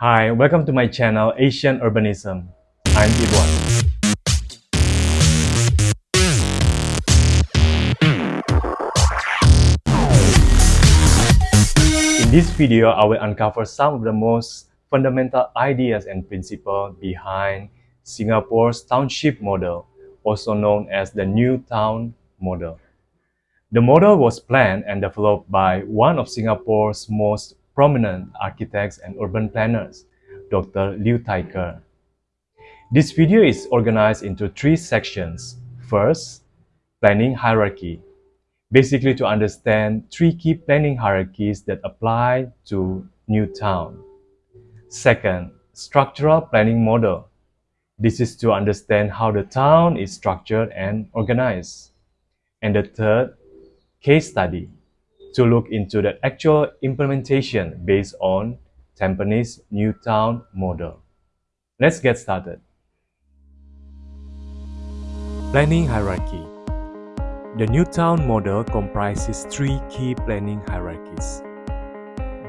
Hi, welcome to my channel Asian Urbanism. I'm Idwan. In this video, I will uncover some of the most fundamental ideas and principles behind Singapore's township model, also known as the New Town model. The model was planned and developed by one of Singapore's most prominent architects and urban planners, Dr. Liu Thai Ker. This video is organized into three sections. First, planning hierarchy. Basically to understand three key planning hierarchies that apply to New Town. Second, structural planning model. This is to understand how the town is structured and organized. And the third, case study to look into the actual implementation based on Tampines New Town model. Let's get started. Planning hierarchy. The New Town model comprises three key planning hierarchies.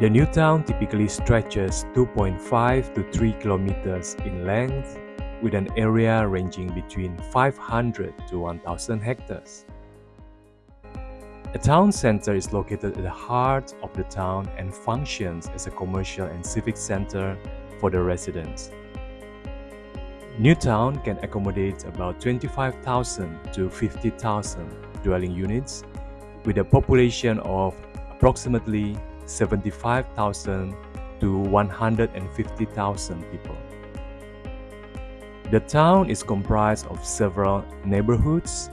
The New Town typically stretches 2.5 to 3 kilometers in length with an area ranging between 500 to 1000 hectares. A town center is located at the heart of the town and functions as a commercial and civic center for the residents. Newtown can accommodate about 25,000 to 50,000 dwelling units with a population of approximately 75,000 to 150,000 people. The town is comprised of several neighborhoods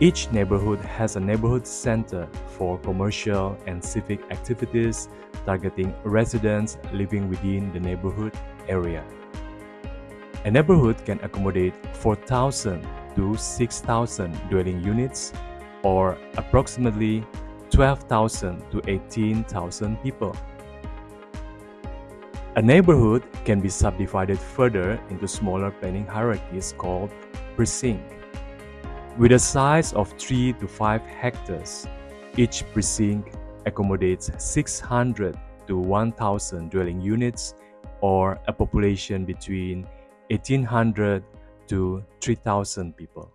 each neighborhood has a neighborhood center for commercial and civic activities targeting residents living within the neighborhood area. A neighborhood can accommodate 4,000 to 6,000 dwelling units or approximately 12,000 to 18,000 people. A neighborhood can be subdivided further into smaller planning hierarchies called precinct. With a size of 3 to 5 hectares, each precinct accommodates 600 to 1,000 dwelling units or a population between 1,800 to 3,000 people.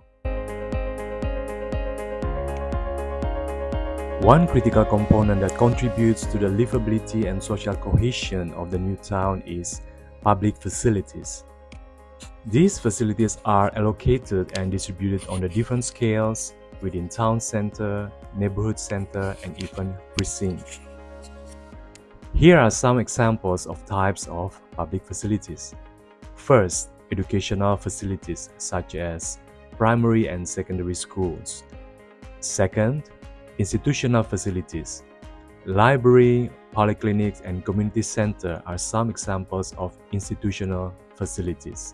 One critical component that contributes to the livability and social cohesion of the new town is public facilities. These facilities are allocated and distributed on the different scales within town center, neighborhood center, and even precinct. Here are some examples of types of public facilities. First, educational facilities such as primary and secondary schools. Second, institutional facilities. Library, polyclinics, and community center are some examples of institutional facilities.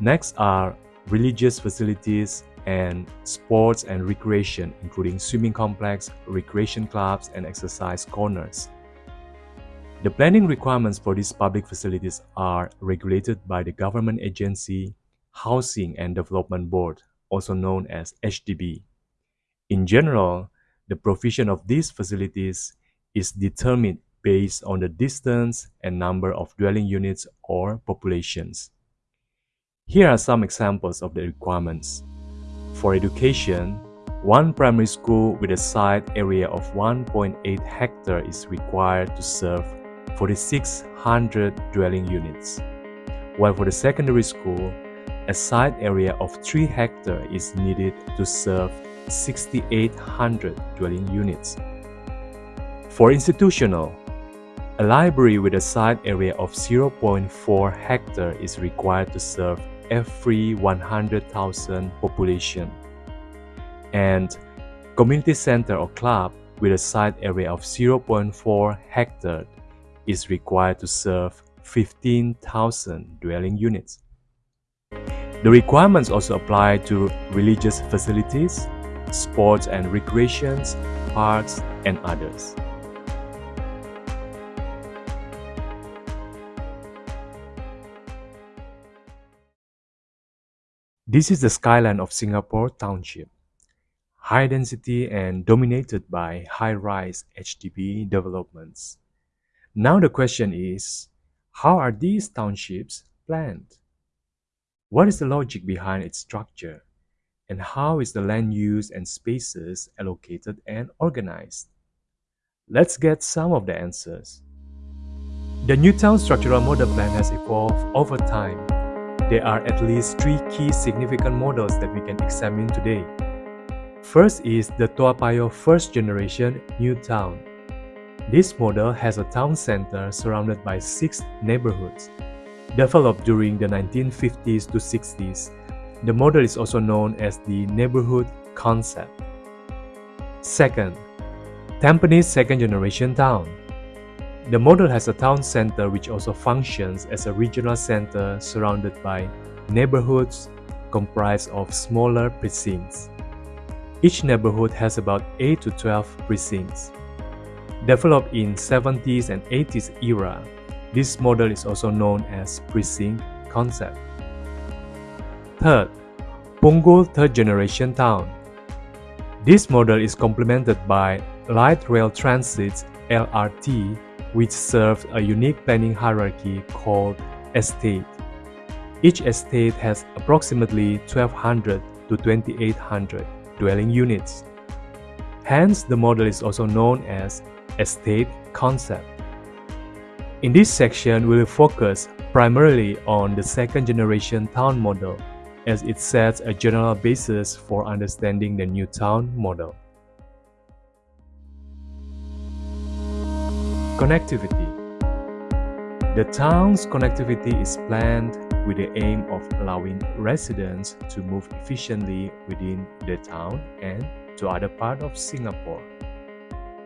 Next are religious facilities and sports and recreation, including swimming complex, recreation clubs, and exercise corners. The planning requirements for these public facilities are regulated by the government agency Housing and Development Board, also known as HDB. In general, the provision of these facilities is determined based on the distance and number of dwelling units or populations. Here are some examples of the requirements. For education, one primary school with a site area of 1.8 hectare is required to serve 4,600 dwelling units, while for the secondary school, a site area of 3 hectare is needed to serve 6,800 dwelling units. For institutional, a library with a site area of 0.4 hectare is required to serve every 100,000 population. And community center or club with a site area of 0.4 hectare is required to serve 15,000 dwelling units. The requirements also apply to religious facilities, sports and recreations, parks, and others. This is the skyline of Singapore Township, high density and dominated by high-rise HDB developments. Now the question is, How are these townships planned? What is the logic behind its structure? And how is the land use and spaces allocated and organized? Let's get some of the answers. The Newtown Structural Model Plan has evolved over time. There are at least three key significant models that we can examine today. First is the Toa Payoh First Generation New Town. This model has a town center surrounded by six neighborhoods. Developed during the 1950s to 60s, the model is also known as the neighborhood concept. Second, Tampines Second Generation Town. The model has a town center which also functions as a regional center surrounded by neighborhoods comprised of smaller precincts. Each neighborhood has about 8 to 12 precincts. Developed in 70s and 80s era, this model is also known as precinct concept. Third, Punggol Third Generation Town. This model is complemented by Light Rail Transit LRT which serves a unique planning hierarchy called estate. Each estate has approximately 1200 to 2800 dwelling units. Hence, the model is also known as estate concept. In this section, we will focus primarily on the second generation town model as it sets a general basis for understanding the new town model. Connectivity The town's connectivity is planned with the aim of allowing residents to move efficiently within the town and to other parts of Singapore.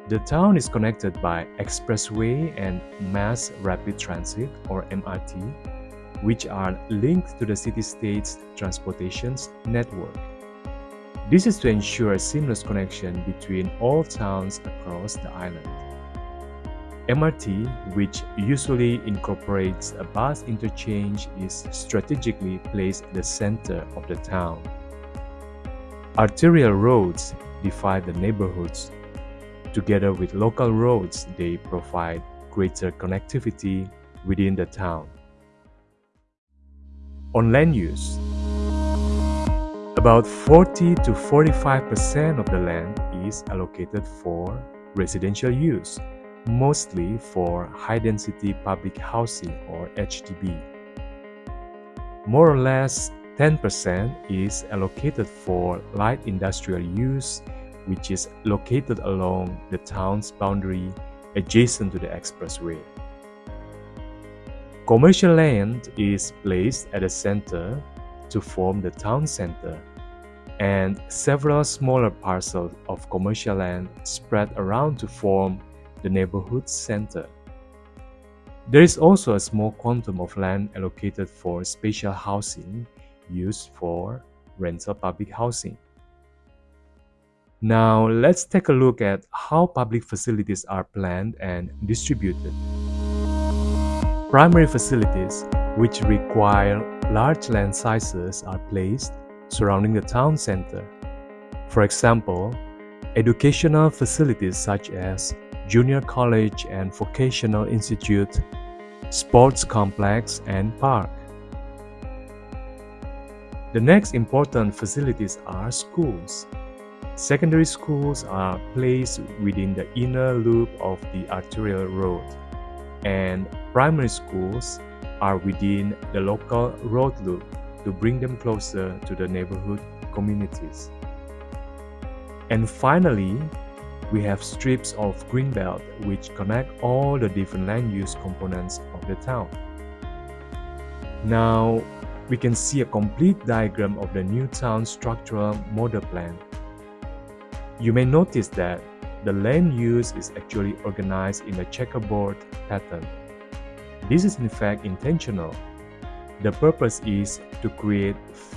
The town is connected by expressway and mass rapid transit or MRT, which are linked to the city-state's transportation network. This is to ensure a seamless connection between all towns across the island. MRT, which usually incorporates a bus interchange, is strategically placed at the center of the town. Arterial roads divide the neighborhoods. Together with local roads, they provide greater connectivity within the town. On land use, about 40 to 45% of the land is allocated for residential use mostly for high-density public housing or HDB. More or less 10% is allocated for light industrial use, which is located along the town's boundary adjacent to the expressway. Commercial land is placed at the center to form the town center, and several smaller parcels of commercial land spread around to form the neighborhood center. There is also a small quantum of land allocated for spatial housing used for rental public housing. Now, let's take a look at how public facilities are planned and distributed. Primary facilities, which require large land sizes, are placed surrounding the town center. For example, educational facilities such as junior college and vocational institute, sports complex, and park. The next important facilities are schools. Secondary schools are placed within the inner loop of the arterial road, and primary schools are within the local road loop to bring them closer to the neighborhood communities. And finally, we have strips of greenbelt which connect all the different land use components of the town. Now, we can see a complete diagram of the new town structural model plan. You may notice that the land use is actually organized in a checkerboard pattern. This is in fact intentional. The purpose is to create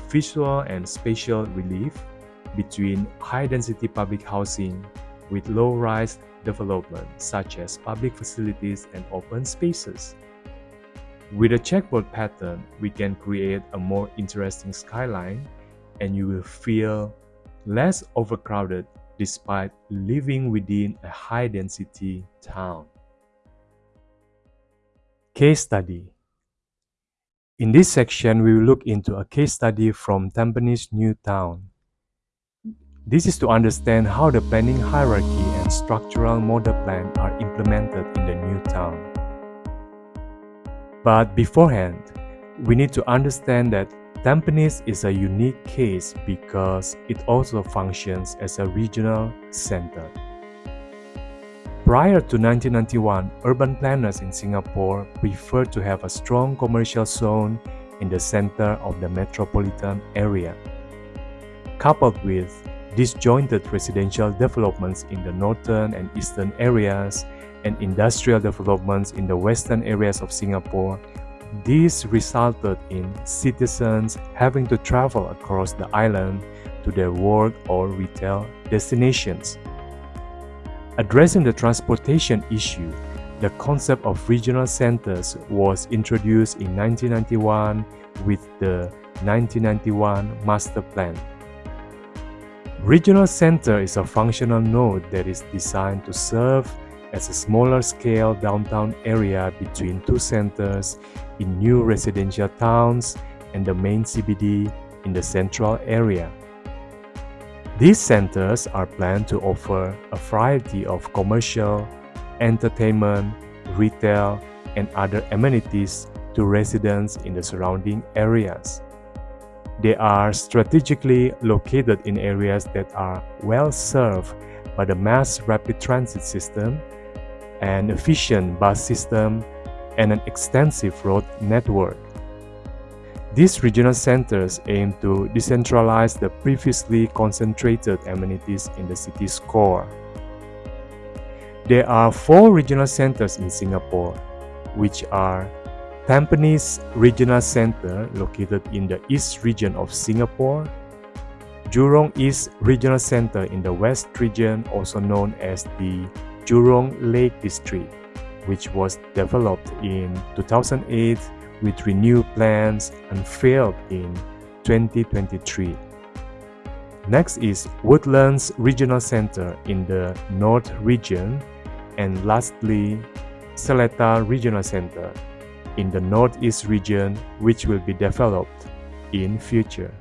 visual and spatial relief between high-density public housing with low-rise development such as public facilities and open spaces. With a checkerboard pattern, we can create a more interesting skyline and you will feel less overcrowded despite living within a high-density town. Case Study In this section, we will look into a case study from Tampines New Town. This is to understand how the planning hierarchy and structural model plan are implemented in the new town. But beforehand, we need to understand that Tampines is a unique case because it also functions as a regional center. Prior to 1991, urban planners in Singapore preferred to have a strong commercial zone in the center of the metropolitan area. Coupled with disjointed residential developments in the northern and eastern areas and industrial developments in the western areas of Singapore, this resulted in citizens having to travel across the island to their work or retail destinations. Addressing the transportation issue, the concept of regional centers was introduced in 1991 with the 1991 Master Plan. Regional center is a functional node that is designed to serve as a smaller scale downtown area between two centers in new residential towns and the main CBD in the central area. These centers are planned to offer a variety of commercial, entertainment, retail, and other amenities to residents in the surrounding areas. They are strategically located in areas that are well served by the mass rapid transit system, an efficient bus system, and an extensive road network. These regional centers aim to decentralize the previously concentrated amenities in the city's core. There are four regional centers in Singapore, which are Tampines Regional Center located in the East region of Singapore, Jurong East Regional Center in the West region also known as the Jurong Lake District, which was developed in 2008 with renewed plans unveiled in 2023. Next is Woodlands Regional Center in the North region. And lastly Seletar Regional Center in the Northeast region which will be developed in future.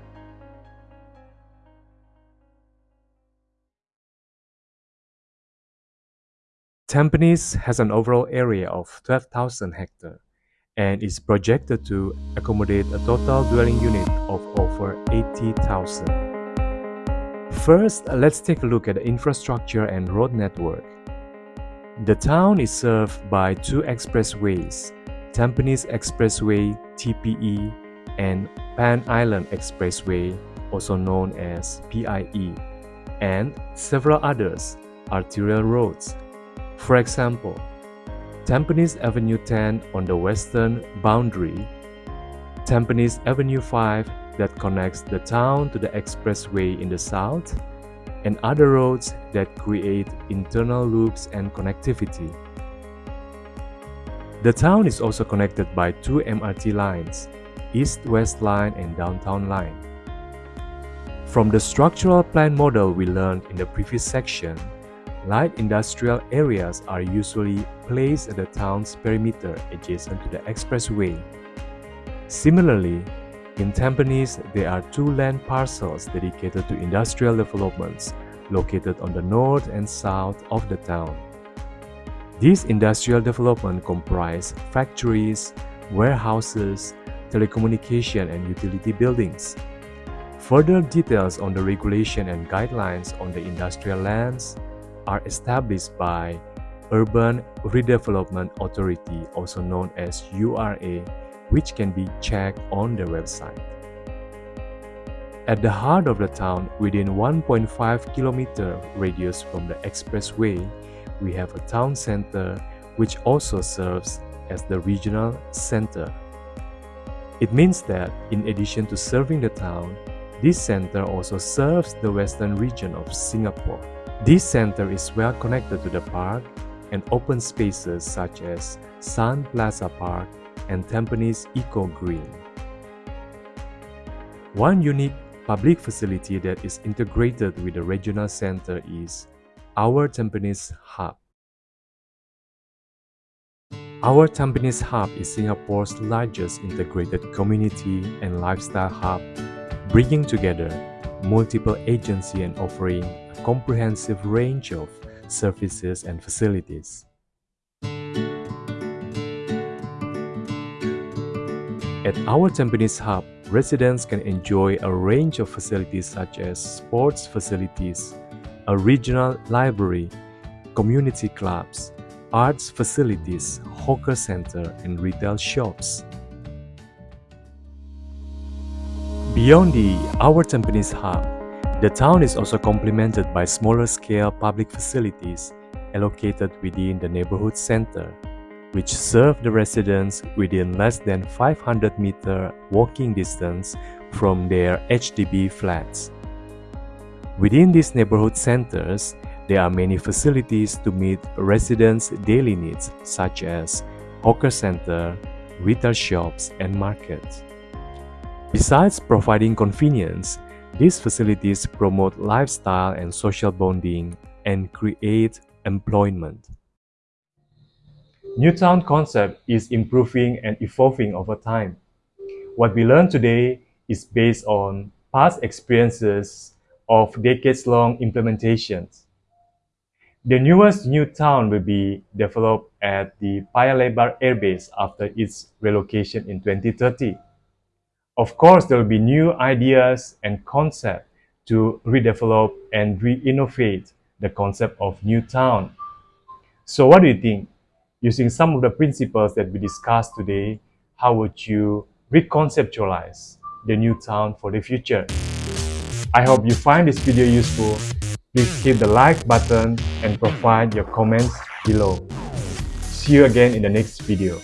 Tampines has an overall area of 12,000 hectares and is projected to accommodate a total dwelling unit of over 80,000. First, let's take a look at the infrastructure and road network. The town is served by two expressways, Tampines Expressway TPE and Pan Island Expressway, also known as PIE, and several others, arterial roads. For example, Tampines Avenue 10 on the western boundary, Tampines Avenue 5 that connects the town to the expressway in the south, and other roads that create internal loops and connectivity. The town is also connected by two MRT lines, East-West Line and Downtown Line. From the structural plan model we learned in the previous section, Light industrial areas are usually placed at the town's perimeter adjacent to the expressway. Similarly, in Tampines, there are two land parcels dedicated to industrial developments located on the north and south of the town. These industrial developments comprise factories, warehouses, telecommunication and utility buildings. Further details on the regulation and guidelines on the industrial lands, are established by Urban Redevelopment Authority, also known as URA, which can be checked on their website. At the heart of the town, within 1.5 km radius from the expressway, we have a town center which also serves as the regional center. It means that in addition to serving the town, this center also serves the western region of Singapore. This center is well connected to the park and open spaces such as Sun Plaza Park and Tampines Eco Green. One unique public facility that is integrated with the regional center is our Tampines Hub. Our Tampines Hub is Singapore's largest integrated community and lifestyle hub, bringing together multiple agencies and offering a comprehensive range of services and facilities. At our Tampines Hub, residents can enjoy a range of facilities such as sports facilities, a regional library, community clubs, arts facilities, hawker center, and retail shops. Beyond the Our Tampines Hub, the town is also complemented by smaller-scale public facilities allocated within the neighborhood center which serve the residents within less than 500 meter walking distance from their HDB flats. Within these neighborhood centers, there are many facilities to meet residents' daily needs such as hawker center, retail shops, and markets. Besides providing convenience, these facilities promote lifestyle and social bonding and create employment. New town concept is improving and evolving over time. What we learn today is based on past experiences of decades-long implementations. The newest new town will be developed at the Paya Lebar Air Base after its relocation in 2030. Of course, there will be new ideas and concepts to redevelop and re-innovate the concept of new town. So what do you think? using some of the principles that we discussed today, how would you reconceptualize the new town for the future? I hope you find this video useful. Please hit the like button and provide your comments below. See you again in the next video.